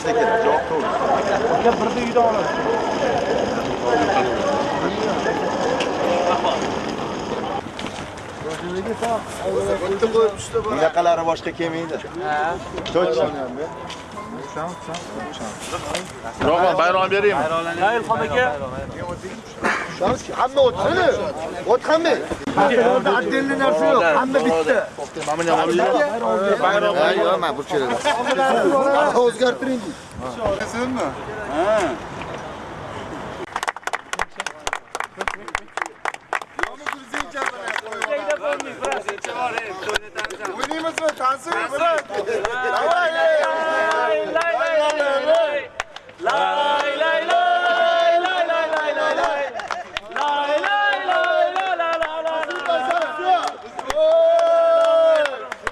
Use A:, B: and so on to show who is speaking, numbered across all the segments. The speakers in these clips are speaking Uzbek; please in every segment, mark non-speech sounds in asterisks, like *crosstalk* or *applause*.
A: bizda kerak javob to'g'ri
B: Uka birda uyda oladi.
A: bunaqalari boshqa kelmaydi. Точно
C: Roman bayram beraymi?
B: Hayır, Xon aka.
A: Hamma o'tsin o't hamma отдельный narsa yo'q hamma bitta. Ha yo'q mana bu keladi o'zgartiring. Senmi o'ynaymizmi tansin davay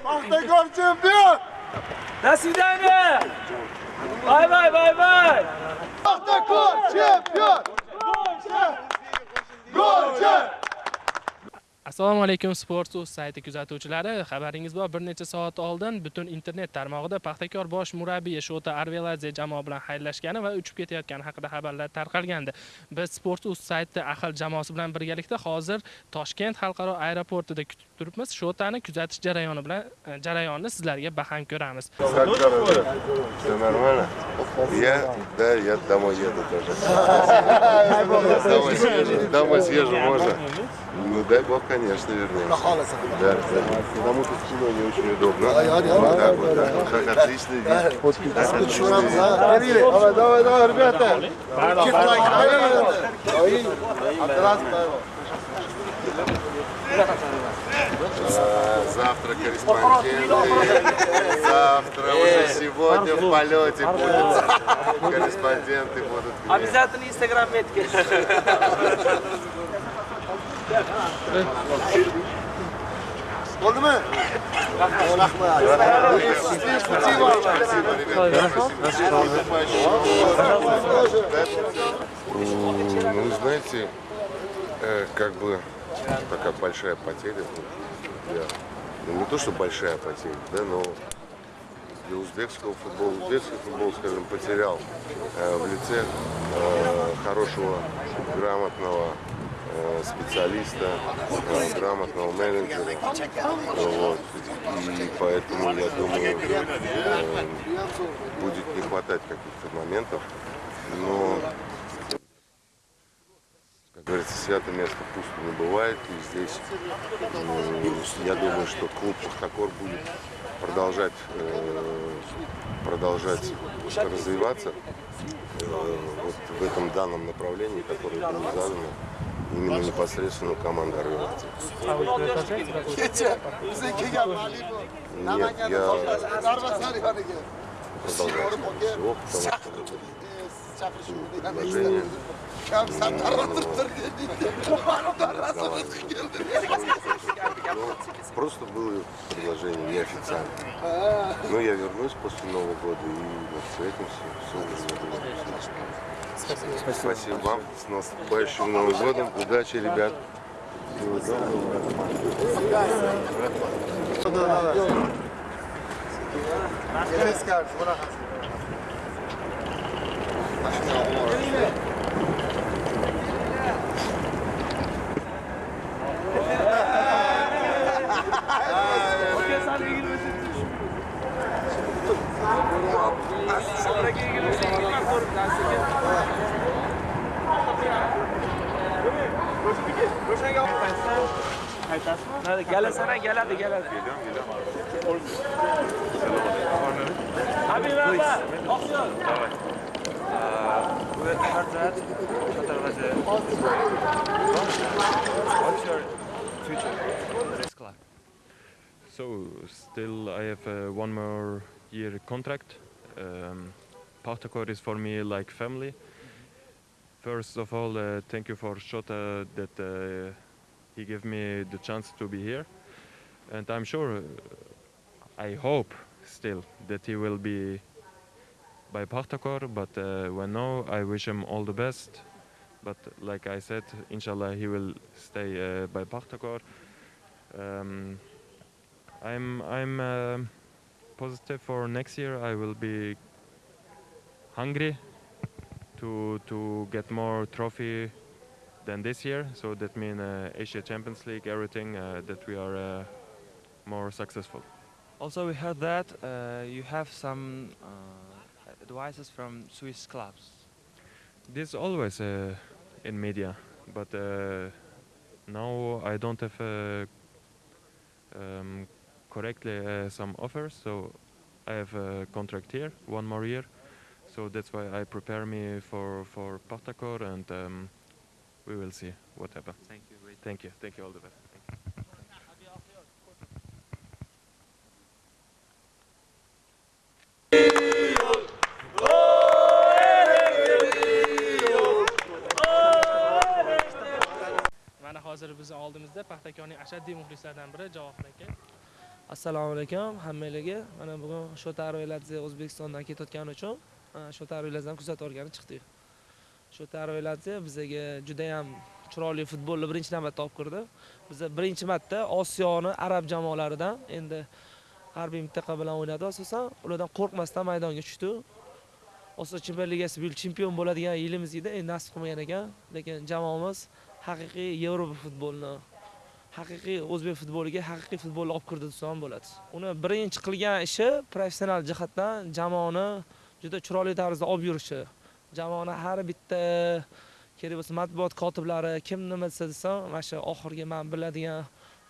A: Paxtakor chempion!
B: До свидания! Бай-бай, бай-бай!
A: Paxtakor chempion! Golchi!
D: Assalomu alaykum sport uz sayti kuzatuvchilari xabaringiz bor bir necha soat oldin butun internet tarmog'ida paxtakor bosh murabbiyi shota arveladze jamoa bilan xayrlashgani va uchib ketayotgani haqida xabarlar tarqalgandi biz sport uz sayti ahil jamoasi bilan birgalikda hozir toshkent xalqaro aeroportida kutib turibmiz shotani kuzatish jarayoni bilan jarayonni sizlarga baham ko'ramiz?
E: Все нормально? Я, да, я домой еду тоже. Домой *laughs* съезжу, домой съезжу, можно? Ну дай бог, конечно, вернемся. Да, да. Потому что кино не очень удобно. Вот так вот, да. Вот так отлично
A: ha. Давай, давай, давай, ребята.
E: Завтра корреспонденты. Завтра уже сегодня в полете будут корреспонденты будут.
B: Обязательно Instagram метки. *laughs*
A: Bo'ldimi? Rahmat.
E: Ну, знаете, э, как бы такая большая потеря ну, не то, что большая потеря, да, но для узбекского футбола, узбекский футбол, скажем, потерял э, в лице э, хорошего, грамотного специалиста, э, грамотного менеджера. Вот. И поэтому, я думаю, э, будет не хватать каких-то моментов. Но как говорится, святое место пусто не бывает. И здесь, м, я думаю, что клуб Пахтакор будет продолжать, э, продолжать развиваться э, вот в этом данном направлении, которое было задано именно непосредственно команда Арвелати. Нет, я продолжаю. Всего, потому что предложение Просто было предложение неофициально. Но я вернусь после Нового года и мы встретимся. Все Спасибо. Спасибо вам. С наступающим Новым годом. Удачи, ребят. Всего доброго.
F: So still I have uh, one more year contract. Um, Partacor is for me like family. First of all, uh, thank you for Shota that uh, he gave me the chance to be here, and I'm sure, uh, I hope still that he will be by Partakor. But uh, when no, I wish him all the best. But like I said, inshallah he will stay uh, by Partakor. Um, I'm I'm uh, positive for next year. I will be hungry to to get more trophy than this year. So that means uh, Asia Champions League, everything uh, that we are uh, more successful.
G: Also, we heard that uh, you have some uh, advices from Swiss clubs.
F: This always uh, in media, but uh, now I don't have uh, um, correctly uh, some offers, so I have a contract here, one more year. So that's why I prepare me for for Partakor, and um, we will see what happens.
G: Thank you. Wait.
F: Thank you, thank you, all the best.
D: mana hozir bizni oldimizda paxtakorning ashaddiy muxlislaridan biri javohir aka
H: assalomu alaykum hammalarga mana bugun shota veladze o'zbekistondan ketayotgani uchun shu tarbiyalardan kuzatib olgani chiqdik shu veladze bizaga judayam chiroyli futbolni birinchi navbatda olib kirdi. Biza birinchi marta osiyoni arab jamoalaridan endi harbiy mintaqa bilan o'ynadi asosan. Ulardan qo'rqmasdan maydonga tushdi. Osiyo chempion ligasi bu yil chempion bo'ladigan yilimiz edi. Endi nasib qilmagan ekan. Lekin jamoamiz haqiqiy yevropa futbolini haqiqiy o'zbek futboliga haqiqiy futbolni olib kirdi desam bo'ladi. Uni birinchi qilgan ishi professional jihatdan jamoani juda chiroyli tarzda olib yurishi. Jamoani har bitta kerak bo'lsa matbuot kotiblari kim nima desa desam mana shu oxirgi man biladigan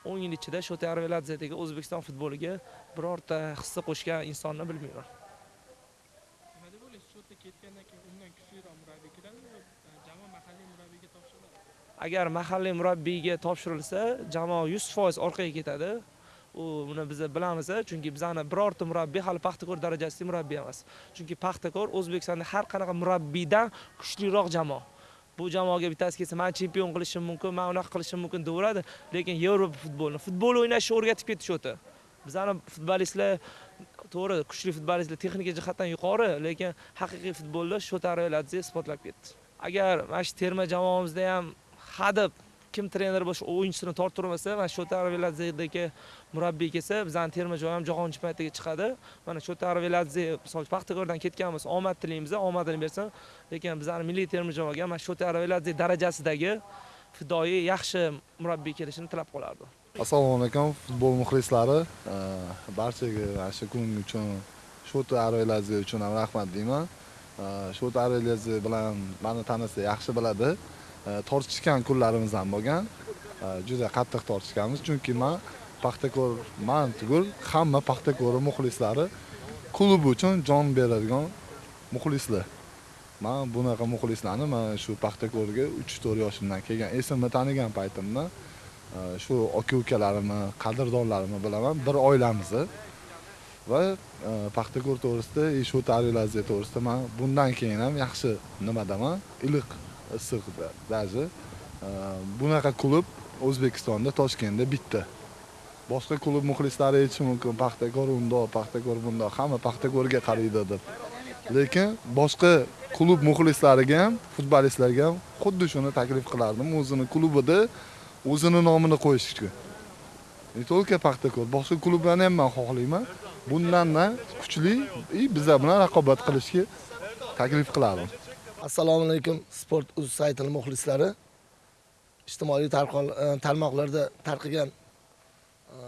H: o'n yil ichida shota arveladzedagi o'zbekiston futboliga birorta hissa qo'shgan insonni bilmayman.
D: Nima deb o'ylaysiz? Shota ketgandan keyin undan kuchliroq murabbiy keladimi yo jamoa mahalliy murabbiyga topshiriladi?
H: Agar mahalliy murabbiyga topshirilsa jamoa yuz foiz orqaga ketadi u buni biz bilamiz chunki bizani birorta murabbiy hali paxtakor darajasida murabbiy emas. Chunki paxtakor o'zbekistonda har qanaqa murabbiydan kuchliroq jamoa. Bu jamoaga bittasi kelsa man chempion qilishim mumkin man unaqa qilishim mumkin deyaveradi lekin yevropa futbolini futbol o'ynashni o'rgatib ketish o'ti bizani futbolistlar to'g'ri kuchli futbolistlar texnika jihatdan yuqori lekin haqiqiy futbolda shota arveladze isbotlab ketdi. Agar mana shu terma jamoamizda ham hadeb kim trener bo'lsa o'yinchisini torttirmasa mana shota arveladzedagi murabbiy kelsa bizani terma jamoa ham jahon chempionatiga chiqadi. Mana shota arveladze misol uchun paxtakordan ketganmiz omad tilaymiz omadini bersin. Lekin bizani milliy terma jamoaga mana shota arveladze darajasidagi fidoyi yaxshi murabbiy kelishini tilab qolardim
I: assalomu alaykum futbol muxlislari. Barchaga mana shu kun uchun shota arveladze uchun ham rahmat deyman. Shota arveladze bilan mani tanisa yaxshi biladi Э, tortishgan kunlarimiz ham bo'lgan э, juda qattiq tortishganmiz. Chunki man paxtakor man tugul hamma paxtakor muxlislari klub uchun jon beradigan muxlislar. Man bunaqa muxlislarni man shu paxtakorga uch to'rt yoshimdan kelgan esimni tanigan paytimda э, shu aka ukalarimni qadrdonlarimni bilaman bir oilamiz va paxtakor to'g'risida и shu tarixlaziya to'g'risida man bundan keyin ham yaxshi nimadaman iliq issiq даже bunaqa klub o'zbekistonda toshkentda bitta. Boshqa klub muxlislari aytishi mumkin. Paxtakor undoq paxtakor bundoq hamma paxtakorga qaraydi deb lekin boshqa klub muxlislariga ham futbolistlarga ham xuddi shuni taklif qilardim. O'zini klubida o'zini nomini qo'yishga не только paxtakor boshqa klublarni ham man xohlayman. Bundanda kuchli и bizlar bilan raqobat qilishga taklif qilardim.
A: Assalomu alaykum sport uz saytini muxlislari. Ijtimoiy e, tarmoqlarda tarqagan e,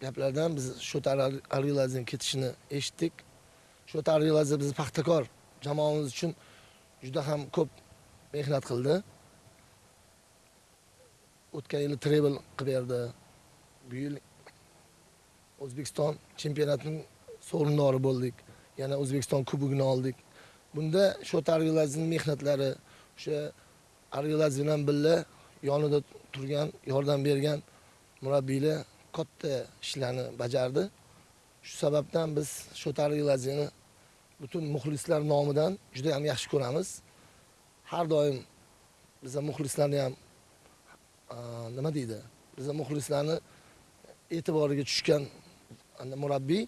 A: gaplardan biz shotar arilazni ketishini eshitdik. Shotar arilazi bizni paxtakor jamoamiz uchun juda ham ko'p mehnat qildi. O'tgan yili trebl qilib berdi. Bu yil o'zbekiston chempionatining sovrindori bo'ldik. Yana o'zbekiston kubogini oldik. Bunda shu ariladzening mehnatlari o'sha Arveladze bilan birga yonida turgan, yordam bergan murabbiylar katta ishlarni bajardi. Shu sababdan biz shu Arveladzeni butun muxlislar nomidan juda ham yaxshi ko'ramiz. Har doim biza muxlislarni ham nima deydi? Biza muxlislarni e'tiboriga tushgan ana murabbiy.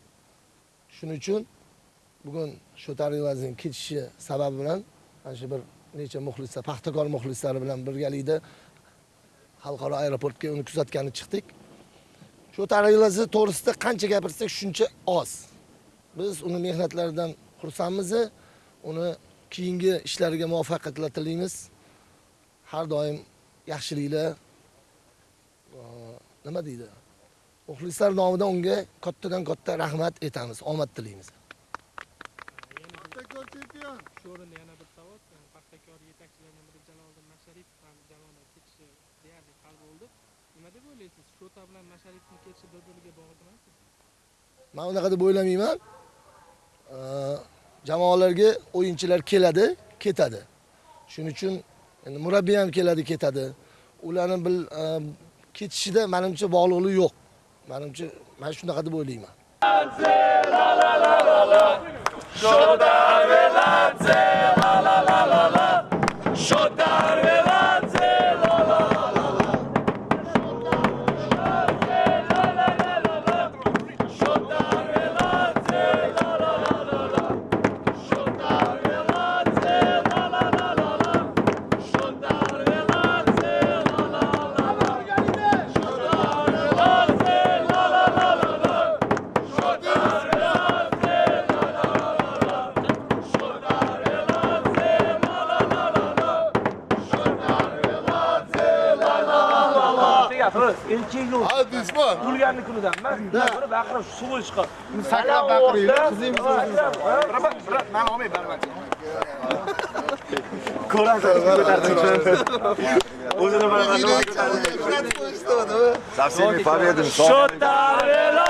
A: Shuning uchun bugun shu Arveladzening ketishi sababi bilan mana shu bir necha muxlislar paxtakor muxlislari bilan birgalikda xalqaro aeroportga uni kuzatgani chiqdik shu tarixlazi to'g'risida qancha gapirsak shuncha oz biz uni mehnatlaridan xursandmiz uni keyingi ishlariga muvaffaqiyatlar tilaymiz. Har doim yaxshiliklar nima deydi? Muxlislar nomidan unga kattadan katta rahmat aytamiz, omad tilaymiz.
D: Shu o'rinda yana bir savol. Paxtakor yetakchilaridan biri Jaloliddin Masharipov ham jamoadan ketishi deyarli hal bo'ldi. Nima deb o'ylaysiz? Shota bilan masharipovni ketishi bir-biriga bog'liq emasmi?
A: Men unaqa deb o'ylamayman. Jamoalarga o'yinchilar keladi, ketadi. Shuning uchun endi murabbiy ham keladi, ketadi. Ularning bil e, ketishida menimcha bog'liqlik yo'q. Menimcha men shunaqa deb o'ylayman.
H: Żądamy dla! gapiz
B: erkakni o'zi
H: adisman o'lganini kunidan man buni baqirib suv chiqib
B: sakrab baqiring qizingiz
J: birat mani olmang barmani
K: ko'rasiz o'zini barmani Совсеми победами! Шотарело!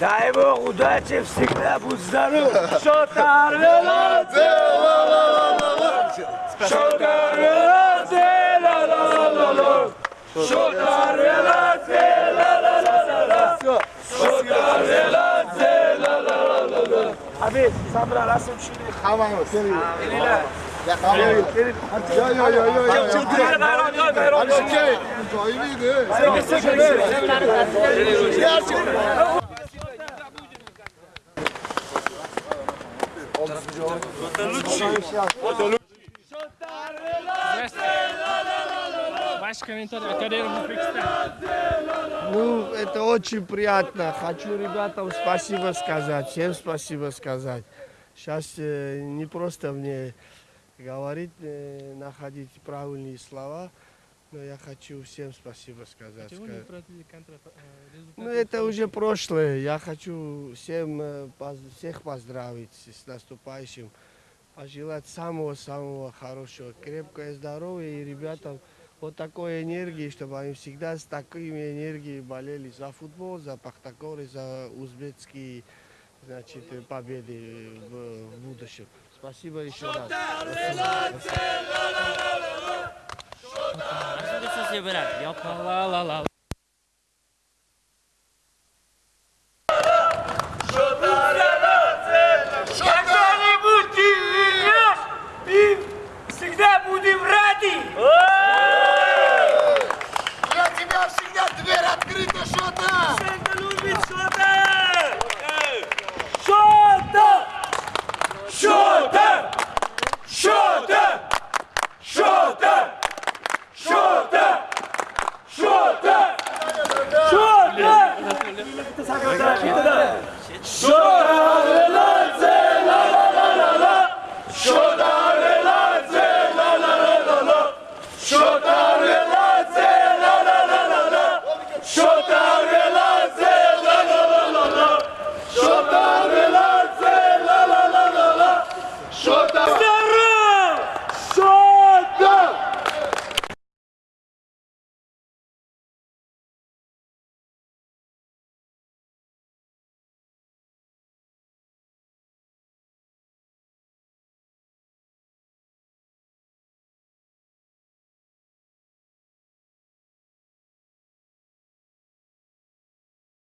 H: Дай Бог удачи всегда, будь здоров! Шотар Веладзе, ла-ла-ла-ла-ла! Шотар Веладзе, ла-ла-ла-ла-ла! Шотар Веладзе, ла-ла-ла-ла-ла! Шотар Веладзе, ла-ла-ла-ла-ла! Abi, sen bana nasıl? Tamam,
B: seni
H: yiyor.
B: Ya tamam. Ya, ya, ya,
H: ya, ya. Çıldırın,
B: hayran, hayran, hayran. Ali Şükrü. Cahiliydi. Sen de sıkıntı. Diğer.
D: Ваш комментарий. Академия Узбекистан.
L: Ну, это очень приятно. Хочу ребятам спасибо сказать, всем спасибо сказать. Сейчас э, не просто мне говорить, э, находить правильные слова, но я хочу всем спасибо сказать.
D: Почему не
L: Ска-
D: проводили контра- э, результаты?
L: Ну, это уже прошлое. Я хочу всем, э, всех поздравить с наступающим. Пожелать самого-самого хорошего, крепкое здоровье и ребятам вот такой энергии, чтобы они всегда с такими энергией болели за футбол, за Пахтакор и за узбекские значит, э, победы в, в будущем. Спасибо еще раз.
H: Deixa eu ver se você vai lá, lá, lá.